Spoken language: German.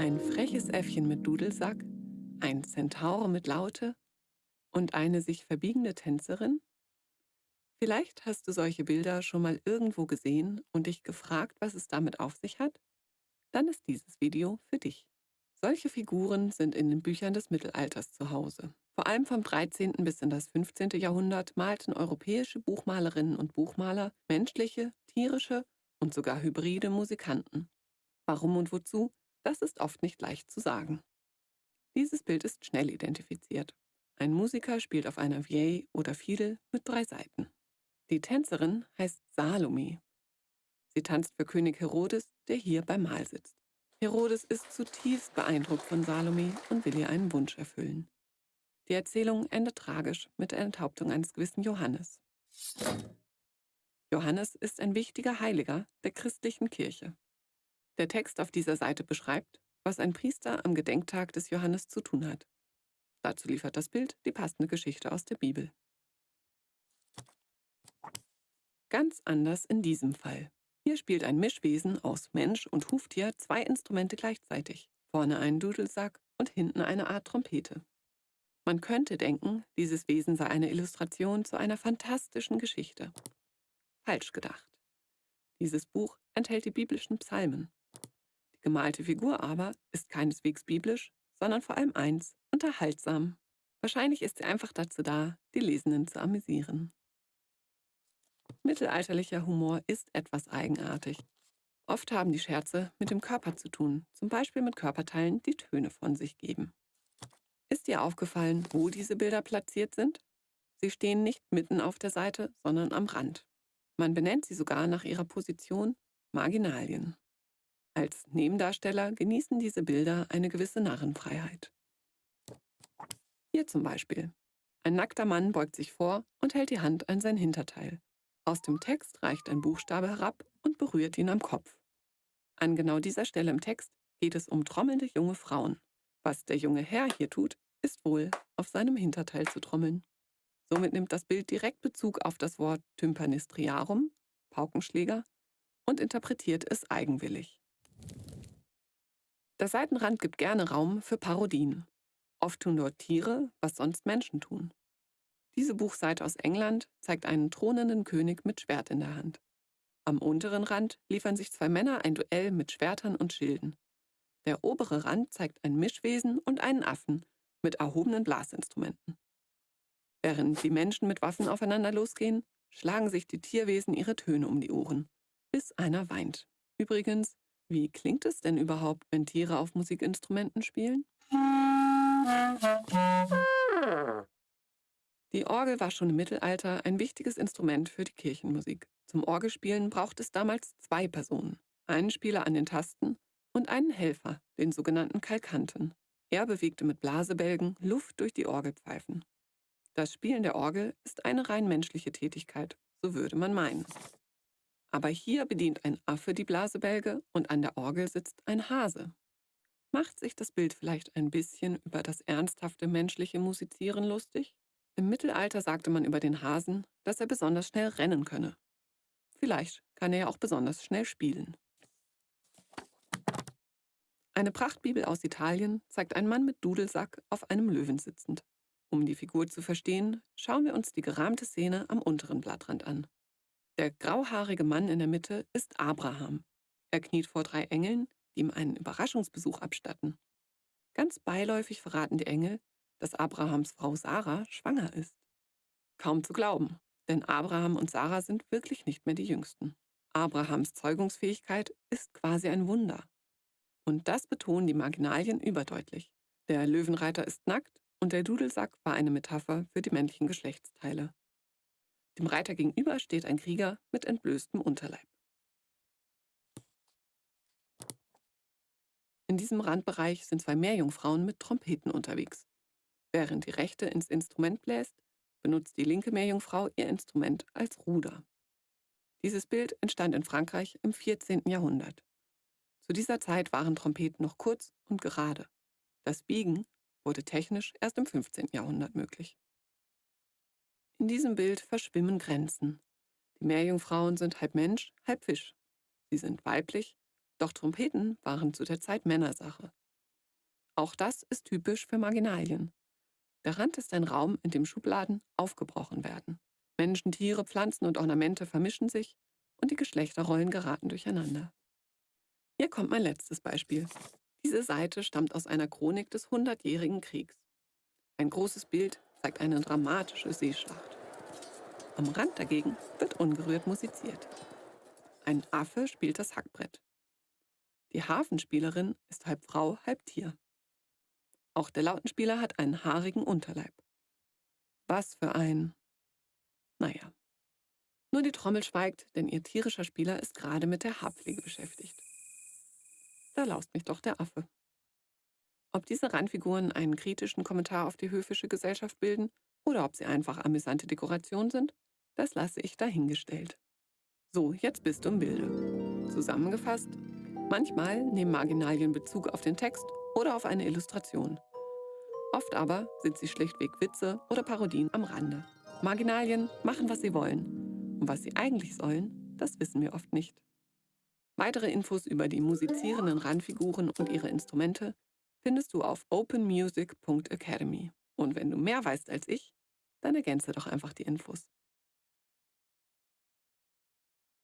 Ein freches Äffchen mit Dudelsack, ein Zentaur mit Laute und eine sich verbiegende Tänzerin? Vielleicht hast du solche Bilder schon mal irgendwo gesehen und dich gefragt, was es damit auf sich hat? Dann ist dieses Video für dich. Solche Figuren sind in den Büchern des Mittelalters zu Hause. Vor allem vom 13. bis in das 15. Jahrhundert malten europäische Buchmalerinnen und Buchmaler menschliche, tierische und sogar hybride Musikanten. Warum und wozu, das ist oft nicht leicht zu sagen. Dieses Bild ist schnell identifiziert. Ein Musiker spielt auf einer Vieille oder Fiedel mit drei Seiten. Die Tänzerin heißt Salome. Sie tanzt für König Herodes, der hier beim Mahl sitzt. Herodes ist zutiefst beeindruckt von Salome und will ihr einen Wunsch erfüllen. Die Erzählung endet tragisch mit der Enthauptung eines gewissen Johannes. Johannes ist ein wichtiger Heiliger der christlichen Kirche. Der Text auf dieser Seite beschreibt, was ein Priester am Gedenktag des Johannes zu tun hat. Dazu liefert das Bild die passende Geschichte aus der Bibel. Ganz anders in diesem Fall. Hier spielt ein Mischwesen aus Mensch und Huftier zwei Instrumente gleichzeitig. Vorne einen Dudelsack und hinten eine Art Trompete. Man könnte denken, dieses Wesen sei eine Illustration zu einer fantastischen Geschichte. Falsch gedacht. Dieses Buch enthält die biblischen Psalmen. Gemalte Figur aber ist keineswegs biblisch, sondern vor allem eins, unterhaltsam. Wahrscheinlich ist sie einfach dazu da, die Lesenden zu amüsieren. Mittelalterlicher Humor ist etwas eigenartig. Oft haben die Scherze mit dem Körper zu tun, zum Beispiel mit Körperteilen, die Töne von sich geben. Ist dir aufgefallen, wo diese Bilder platziert sind? Sie stehen nicht mitten auf der Seite, sondern am Rand. Man benennt sie sogar nach ihrer Position Marginalien. Als Nebendarsteller genießen diese Bilder eine gewisse Narrenfreiheit. Hier zum Beispiel. Ein nackter Mann beugt sich vor und hält die Hand an sein Hinterteil. Aus dem Text reicht ein Buchstabe herab und berührt ihn am Kopf. An genau dieser Stelle im Text geht es um trommelnde junge Frauen. Was der junge Herr hier tut, ist wohl, auf seinem Hinterteil zu trommeln. Somit nimmt das Bild direkt Bezug auf das Wort Tympanistriarum, Paukenschläger, und interpretiert es eigenwillig. Der Seitenrand gibt gerne Raum für Parodien. Oft tun dort Tiere, was sonst Menschen tun. Diese Buchseite aus England zeigt einen thronenden König mit Schwert in der Hand. Am unteren Rand liefern sich zwei Männer ein Duell mit Schwertern und Schilden. Der obere Rand zeigt ein Mischwesen und einen Affen mit erhobenen Blasinstrumenten. Während die Menschen mit Waffen aufeinander losgehen, schlagen sich die Tierwesen ihre Töne um die Ohren, bis einer weint. Übrigens, wie klingt es denn überhaupt, wenn Tiere auf Musikinstrumenten spielen? Die Orgel war schon im Mittelalter ein wichtiges Instrument für die Kirchenmusik. Zum Orgelspielen braucht es damals zwei Personen, einen Spieler an den Tasten und einen Helfer, den sogenannten Kalkanten. Er bewegte mit Blasebälgen Luft durch die Orgelpfeifen. Das Spielen der Orgel ist eine rein menschliche Tätigkeit, so würde man meinen. Aber hier bedient ein Affe die Blasebälge und an der Orgel sitzt ein Hase. Macht sich das Bild vielleicht ein bisschen über das ernsthafte menschliche Musizieren lustig? Im Mittelalter sagte man über den Hasen, dass er besonders schnell rennen könne. Vielleicht kann er ja auch besonders schnell spielen. Eine Prachtbibel aus Italien zeigt einen Mann mit Dudelsack auf einem Löwen sitzend. Um die Figur zu verstehen, schauen wir uns die gerahmte Szene am unteren Blattrand an. Der grauhaarige Mann in der Mitte ist Abraham. Er kniet vor drei Engeln, die ihm einen Überraschungsbesuch abstatten. Ganz beiläufig verraten die Engel, dass Abrahams Frau Sarah schwanger ist. Kaum zu glauben, denn Abraham und Sarah sind wirklich nicht mehr die Jüngsten. Abrahams Zeugungsfähigkeit ist quasi ein Wunder. Und das betonen die Marginalien überdeutlich. Der Löwenreiter ist nackt und der Dudelsack war eine Metapher für die männlichen Geschlechtsteile. Dem Reiter gegenüber steht ein Krieger mit entblößtem Unterleib. In diesem Randbereich sind zwei Meerjungfrauen mit Trompeten unterwegs. Während die rechte ins Instrument bläst, benutzt die linke Meerjungfrau ihr Instrument als Ruder. Dieses Bild entstand in Frankreich im 14. Jahrhundert. Zu dieser Zeit waren Trompeten noch kurz und gerade. Das Biegen wurde technisch erst im 15. Jahrhundert möglich. In diesem Bild verschwimmen Grenzen. Die Meerjungfrauen sind halb Mensch, halb Fisch. Sie sind weiblich, doch Trompeten waren zu der Zeit Männersache. Auch das ist typisch für Marginalien. Der Rand ist ein Raum, in dem Schubladen aufgebrochen werden. Menschen, Tiere, Pflanzen und Ornamente vermischen sich und die Geschlechterrollen geraten durcheinander. Hier kommt mein letztes Beispiel. Diese Seite stammt aus einer Chronik des Hundertjährigen Kriegs. Ein großes Bild zeigt eine dramatische Seeschlacht. Am Rand dagegen wird ungerührt musiziert. Ein Affe spielt das Hackbrett. Die Hafenspielerin ist halb Frau, halb Tier. Auch der Lautenspieler hat einen haarigen Unterleib. Was für ein... Naja. Nur die Trommel schweigt, denn ihr tierischer Spieler ist gerade mit der Haarpflege beschäftigt. Da laust mich doch der Affe. Ob diese Randfiguren einen kritischen Kommentar auf die höfische Gesellschaft bilden oder ob sie einfach amüsante Dekoration sind, das lasse ich dahingestellt. So, jetzt bist du im Bilde. Zusammengefasst, manchmal nehmen Marginalien Bezug auf den Text oder auf eine Illustration. Oft aber sind sie schlichtweg Witze oder Parodien am Rande. Marginalien machen, was sie wollen. Und was sie eigentlich sollen, das wissen wir oft nicht. Weitere Infos über die musizierenden Randfiguren und ihre Instrumente findest du auf openmusic.academy. Und wenn du mehr weißt als ich, dann ergänze doch einfach die Infos.